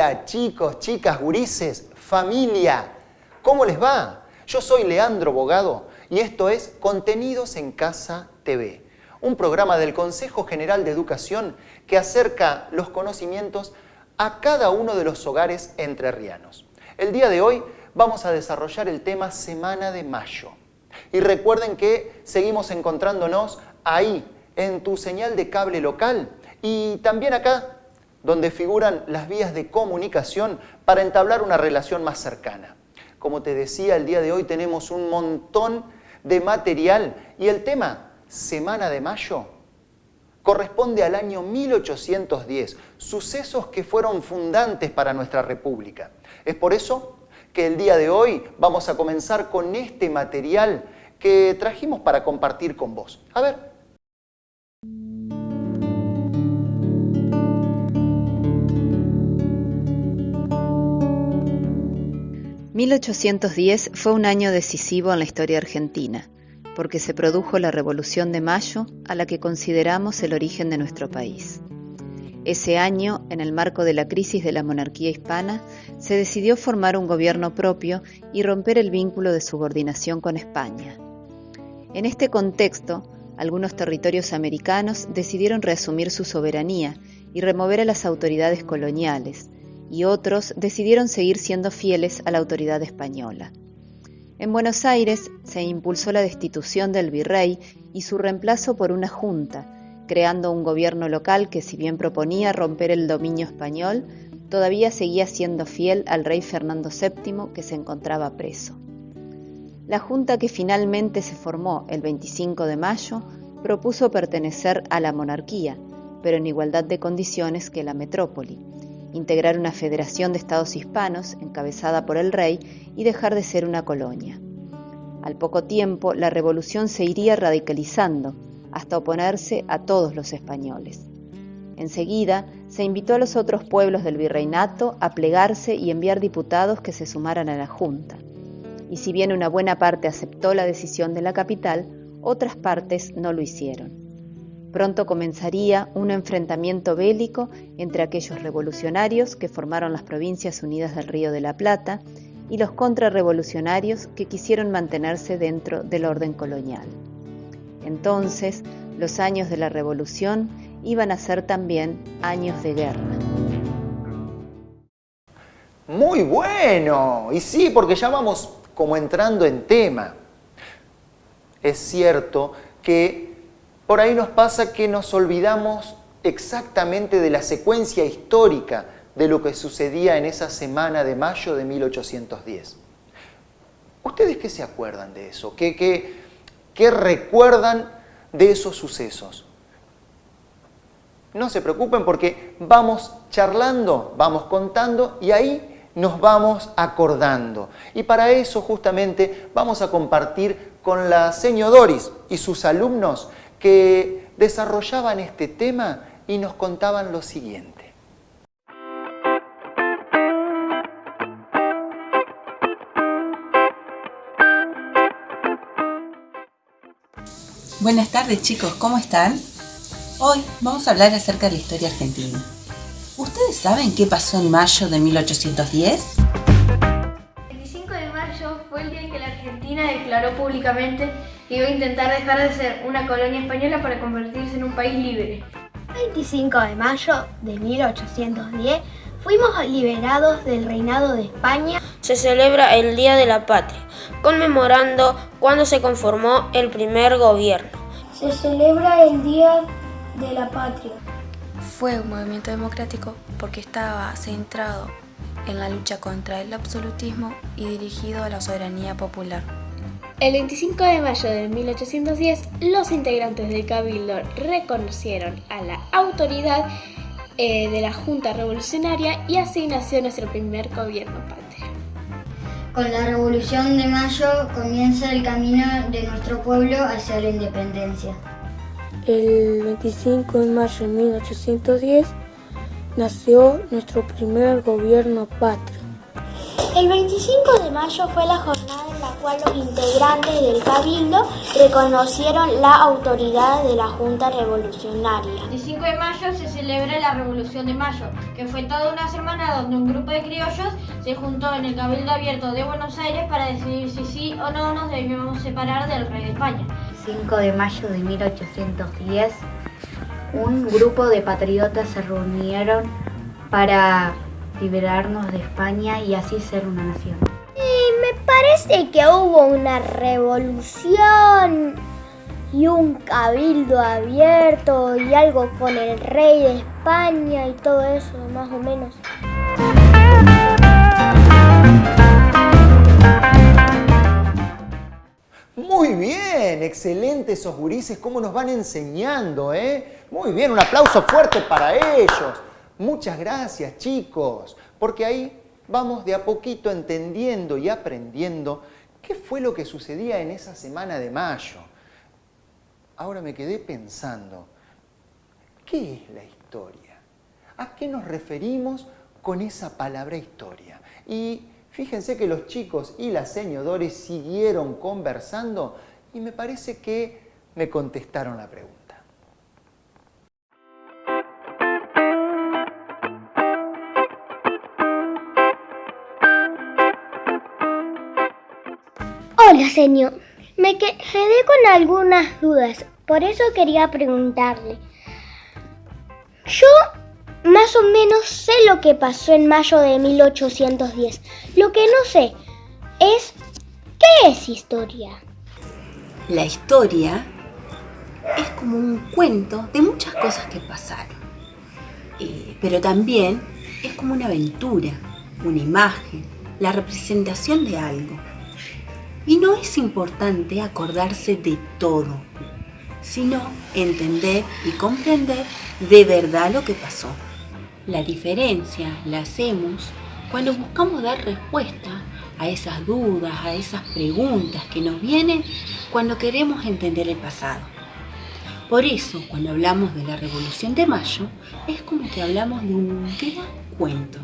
Hola chicos, chicas, gurises, familia. ¿Cómo les va? Yo soy Leandro Bogado y esto es Contenidos en Casa TV, un programa del Consejo General de Educación que acerca los conocimientos a cada uno de los hogares entrerrianos. El día de hoy vamos a desarrollar el tema Semana de Mayo. Y recuerden que seguimos encontrándonos ahí, en tu señal de cable local y también acá donde figuran las vías de comunicación para entablar una relación más cercana. Como te decía, el día de hoy tenemos un montón de material y el tema Semana de Mayo corresponde al año 1810, sucesos que fueron fundantes para nuestra República. Es por eso que el día de hoy vamos a comenzar con este material que trajimos para compartir con vos. A ver, 1810 fue un año decisivo en la historia argentina, porque se produjo la Revolución de Mayo, a la que consideramos el origen de nuestro país. Ese año, en el marco de la crisis de la monarquía hispana, se decidió formar un gobierno propio y romper el vínculo de subordinación con España. En este contexto, algunos territorios americanos decidieron reasumir su soberanía y remover a las autoridades coloniales, y otros decidieron seguir siendo fieles a la autoridad española. En Buenos Aires se impulsó la destitución del virrey y su reemplazo por una junta, creando un gobierno local que si bien proponía romper el dominio español, todavía seguía siendo fiel al rey Fernando VII que se encontraba preso. La junta que finalmente se formó el 25 de mayo propuso pertenecer a la monarquía, pero en igualdad de condiciones que la metrópoli, integrar una federación de estados hispanos encabezada por el rey y dejar de ser una colonia. Al poco tiempo, la revolución se iría radicalizando hasta oponerse a todos los españoles. Enseguida, se invitó a los otros pueblos del virreinato a plegarse y enviar diputados que se sumaran a la Junta. Y si bien una buena parte aceptó la decisión de la capital, otras partes no lo hicieron. Pronto comenzaría un enfrentamiento bélico entre aquellos revolucionarios que formaron las Provincias Unidas del Río de la Plata y los contrarrevolucionarios que quisieron mantenerse dentro del orden colonial. Entonces, los años de la revolución iban a ser también años de guerra. Muy bueno, y sí, porque ya vamos como entrando en tema. Es cierto que por ahí nos pasa que nos olvidamos exactamente de la secuencia histórica de lo que sucedía en esa semana de mayo de 1810. ¿Ustedes qué se acuerdan de eso? ¿Qué, qué, recuerdan de esos sucesos? No se preocupen porque vamos charlando, vamos contando y ahí nos vamos acordando. Y para eso justamente vamos a compartir con la señora Doris y sus alumnos que desarrollaban este tema y nos contaban lo siguiente. Buenas tardes chicos, ¿cómo están? Hoy vamos a hablar acerca de la historia argentina. ¿Ustedes saben qué pasó en mayo de 1810? El 25 de mayo fue el día en que la Argentina declaró públicamente iba a intentar dejar de ser una colonia española para convertirse en un país libre. El 25 de mayo de 1810 fuimos liberados del reinado de España. Se celebra el Día de la Patria, conmemorando cuando se conformó el primer gobierno. Se celebra el Día de la Patria. Fue un movimiento democrático porque estaba centrado en la lucha contra el absolutismo y dirigido a la soberanía popular. El 25 de mayo de 1810, los integrantes del Cabildo reconocieron a la autoridad eh, de la Junta Revolucionaria y así nació nuestro primer gobierno patrio. Con la Revolución de Mayo comienza el camino de nuestro pueblo hacia la independencia. El 25 de mayo de 1810 nació nuestro primer gobierno patrio. El 25 de mayo fue la jornada cual los integrantes del Cabildo reconocieron la autoridad de la Junta Revolucionaria. El 5 de mayo se celebra la Revolución de Mayo, que fue toda una semana donde un grupo de criollos se juntó en el Cabildo Abierto de Buenos Aires para decidir si sí o no nos debíamos separar del rey de España. 5 de mayo de 1810, un grupo de patriotas se reunieron para liberarnos de España y así ser una nación. Me parece que hubo una revolución y un cabildo abierto y algo con el rey de España y todo eso, más o menos. Muy bien, excelente esos gurises, cómo nos van enseñando, ¿eh? Muy bien, un aplauso fuerte para ellos. Muchas gracias, chicos, porque ahí vamos de a poquito entendiendo y aprendiendo qué fue lo que sucedía en esa semana de mayo. Ahora me quedé pensando, ¿qué es la historia? ¿A qué nos referimos con esa palabra historia? Y Fíjense que los chicos y la señores siguieron conversando y me parece que me contestaron la pregunta. Hola, señor. Me quedé con algunas dudas, por eso quería preguntarle. Yo más o menos sé lo que pasó en mayo de 1810. Lo que no sé es qué es historia. La historia es como un cuento de muchas cosas que pasaron. Eh, pero también es como una aventura, una imagen, la representación de algo. Y no es importante acordarse de todo, sino entender y comprender de verdad lo que pasó. La diferencia la hacemos cuando buscamos dar respuesta a esas dudas, a esas preguntas que nos vienen cuando queremos entender el pasado. Por eso, cuando hablamos de la Revolución de Mayo, es como que hablamos de un gran cuento.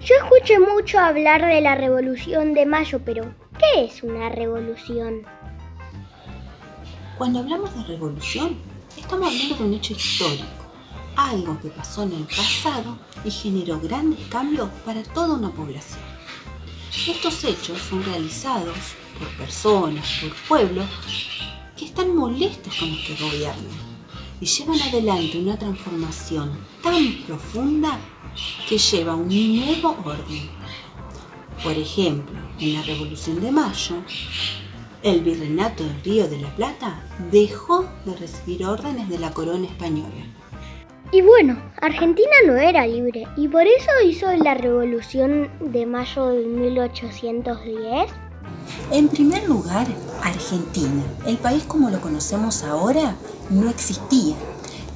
Yo escuché mucho hablar de la Revolución de Mayo, pero ¿qué es una revolución? Cuando hablamos de revolución, estamos hablando de un hecho histórico algo que pasó en el pasado y generó grandes cambios para toda una población. Estos hechos son realizados por personas, por pueblos, que están molestos con los que gobiernan y llevan adelante una transformación tan profunda que lleva a un nuevo orden. Por ejemplo, en la Revolución de Mayo, el virreinato del Río de la Plata dejó de recibir órdenes de la corona española y bueno, Argentina no era libre y por eso hizo la revolución de mayo de 1810. En primer lugar, Argentina, el país como lo conocemos ahora, no existía.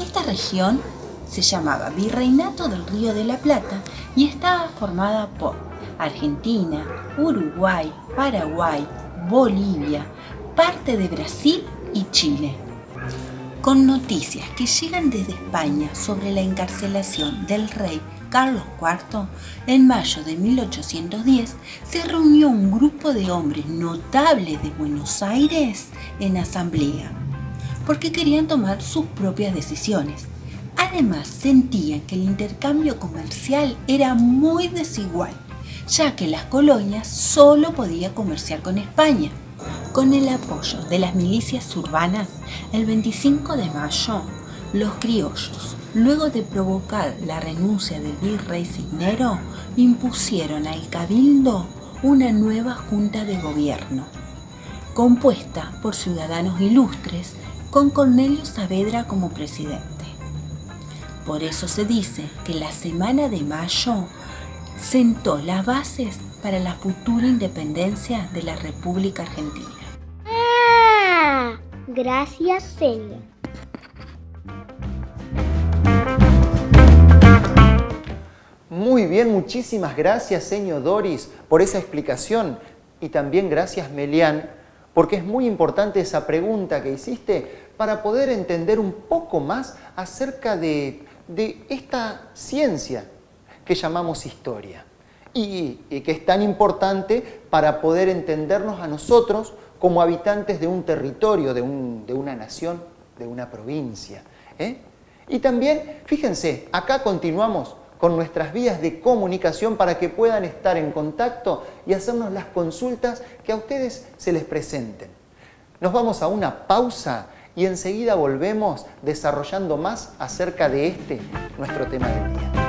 Esta región se llamaba Virreinato del Río de la Plata y estaba formada por Argentina, Uruguay, Paraguay, Bolivia, parte de Brasil y Chile con noticias que llegan desde España sobre la encarcelación del rey Carlos IV, en mayo de 1810 se reunió un grupo de hombres notables de Buenos Aires en asamblea, porque querían tomar sus propias decisiones. Además, sentían que el intercambio comercial era muy desigual, ya que las colonias solo podían comerciar con España con el apoyo de las milicias urbanas, el 25 de mayo, los criollos, luego de provocar la renuncia del virrey Cisnero, impusieron al cabildo una nueva junta de gobierno, compuesta por ciudadanos ilustres con Cornelio Saavedra como presidente. Por eso se dice que la semana de mayo sentó las bases para la futura independencia de la República Argentina. Gracias, señor. Muy bien, muchísimas gracias, señor Doris, por esa explicación. Y también gracias, Melian, porque es muy importante esa pregunta que hiciste para poder entender un poco más acerca de, de esta ciencia que llamamos historia y, que es tan importante para poder entendernos a nosotros como habitantes de un territorio, de, una nación, de una provincia. ¿eh? Y también, fíjense, acá continuamos con nuestras vías de comunicación para que puedan estar en contacto y hacernos las consultas que a ustedes se les presenten. Nos vamos a una pausa y enseguida volvemos desarrollando más acerca de este, nuestro tema del día.